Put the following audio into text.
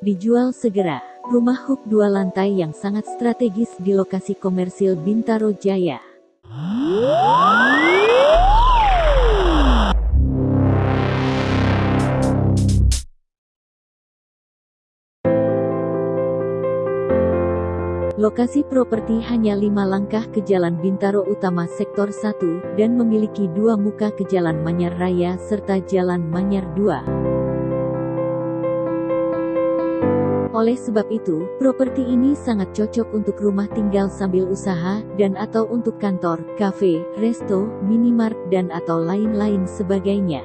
Dijual segera. Rumah huk dua lantai yang sangat strategis di lokasi komersil Bintaro Jaya. Lokasi properti hanya lima langkah ke Jalan Bintaro Utama Sektor 1, dan memiliki dua muka ke Jalan Manyar Raya serta Jalan Manyar 2. Oleh sebab itu, properti ini sangat cocok untuk rumah tinggal sambil usaha, dan atau untuk kantor, kafe, resto, minimart, dan atau lain-lain sebagainya.